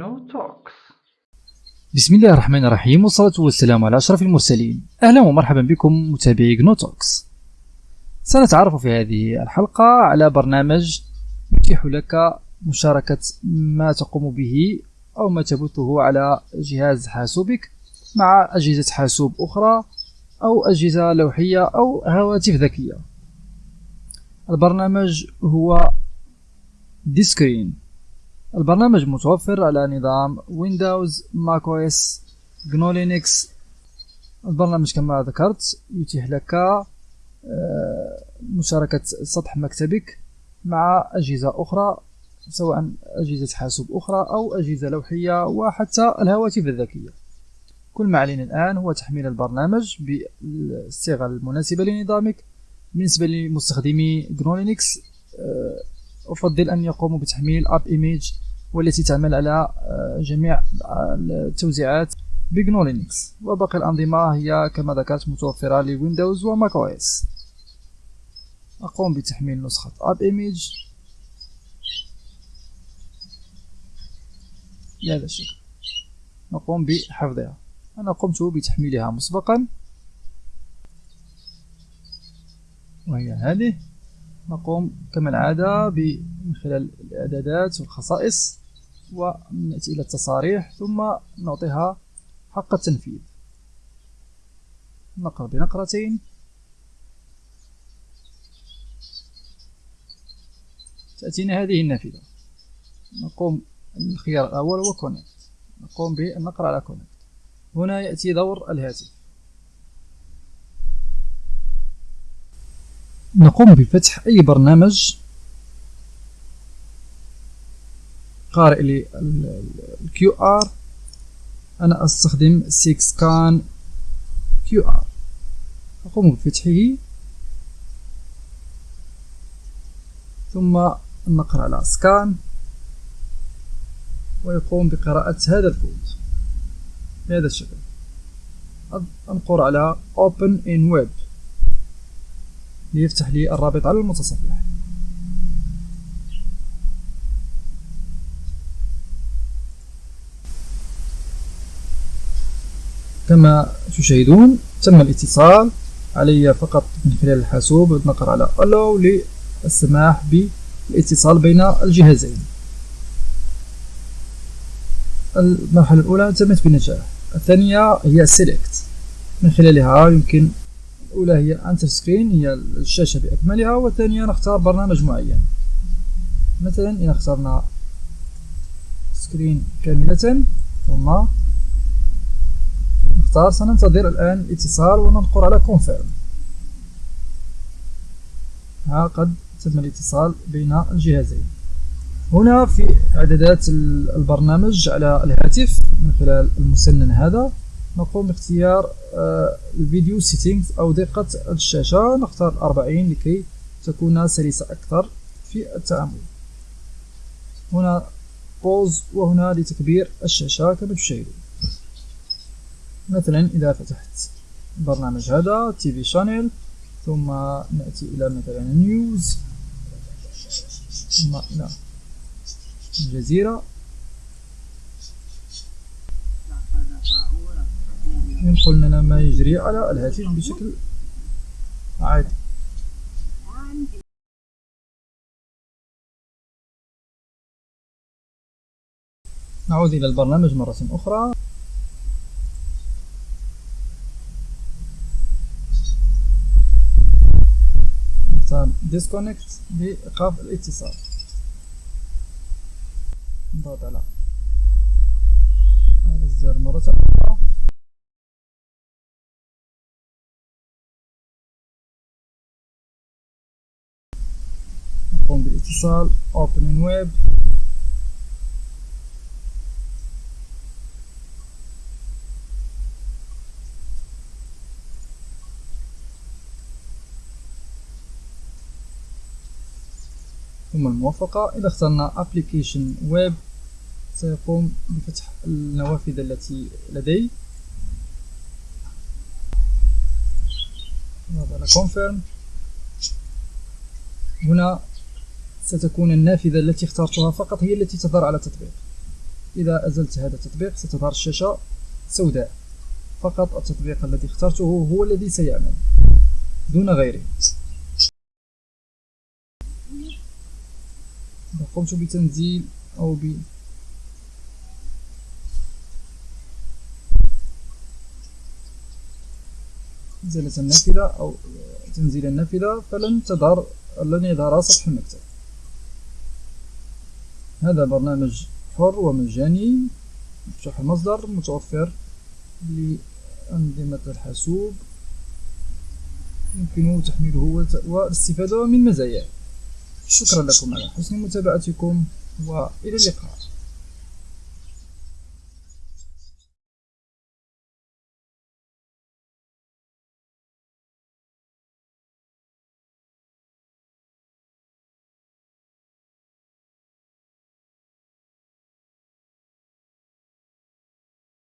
GNU Talks. بسم الله الرحمن الرحيم والصلاة والسلام على أشرف المرسلين أهلا ومرحبا بكم متابعي جنوتوكس سنتعرف في هذه الحلقة على برنامج يتيح لك مشاركة ما تقوم به أو ما تبثه على جهاز حاسوبك مع أجهزة حاسوب أخرى أو أجهزة لوحية أو هواتف ذكية. البرنامج هو Deskreen. البرنامج متوفر على نظام ويندوز ماك OS جنو لينكس البرنامج كما ذكرت يتيح لك آه، مشاركة سطح مكتبك مع أجهزة أخرى سواء أجهزة حاسوب أخرى أو أجهزة لوحية وحتى الهواتف الذكية. كل ما علينا الآن هو تحميل البرنامج بالصيغة المناسبة لنظامك بالنسبة لمستخدمي جنو لينكس أفضل أن يقوموا بتحميل AppImage والتي تعمل على آه، جميع التوزيعات بجنو لينكس. وباقي الأنظمة هي كما ذكرت متوفرة لويندوز وماك OS. أقوم بتحميل نسخة AppImage بهذا الشكل نقوم بحفظها. أنا قمت بتحميلها مسبقا. وهي هذه. نقوم كما العادة من خلال الإعدادات والخصائص ونأتي إلى التصاريح ثم نعطيها حق التنفيذ. نقرأ بنقرتين. تأتينا هذه النافذة. نقوم الخيار الأول هو connect نقوم بالنقر على connect هنا يأتي دور الهاتف. نقوم بفتح أي برنامج قارئ لي ال QR أنا أستخدم 6 كان QR أقوم بفتحه. ثم نقرأ على سكان ويقوم بقراءة هذا الكود. بهذا الشكل. أنقر على Open in Web. ليفتح لي الرابط على المتصفح. كما تشاهدون تم الاتصال علي فقط من خلال الحاسوب نقر على Allow للسماح بالاتصال بين الجهازين. المرحلة الأولى تمت بنجاح الثانية هي Select. من خلالها يمكن الأولى هي entire screen هي الشاشة بأكملها والثانية نختار برنامج معين. مثلا إذا اخترنا screen كاملة ثم نختار سننتظر الآن الاتصال وننقر على confirm. ها قد تم الاتصال بين الجهازين. هنا في إعدادات البرنامج على الهاتف من خلال المسنن هذا. نقوم باختيار آه، الفيديو سيتينغز أو دقة الشاشة. نختار 40 لكي تكون سلسة أكثر في التعامل. هنا pause وهنا لتكبير الشاشة كما تشاهدون. مثلا إذا فتحت البرنامج هذا TV channel ثم نأتي إلى مثلا news ثم إلى الجزيرة. ينقل لنا ما يجري على الهاتف بشكل عادي. نعود إلى البرنامج مرة أخرى. نختار disconnect لإيقاف الاتصال. نضغط على. هذا الزر مرة أخرى. نقوم بالاتصال opening web. ثم الموافقة. إذا اخترنا application web سيقوم بفتح النوافذ التي لدي نضغط على confirm. هنا ستكون النافذة التي اخترتها فقط هي التي تظهر على التطبيق. إذا أزلت هذا التطبيق ستظهر الشاشة سوداء. فقط التطبيق الذي اخترته هو الذي سيعمل دون غيره. إذا قمت بتنزيل أو ب إزالة النافذة أو تنزيل النافذة فلن تظهر لن يظهر سطح المكتب. هذا برنامج حر ومجاني مفتوح المصدر متوفر لأنظمة الحاسوب. يمكن تحميله والاستفادة من مزاياه. شكرا لكم على حسن متابعتكم وإلى اللقاء.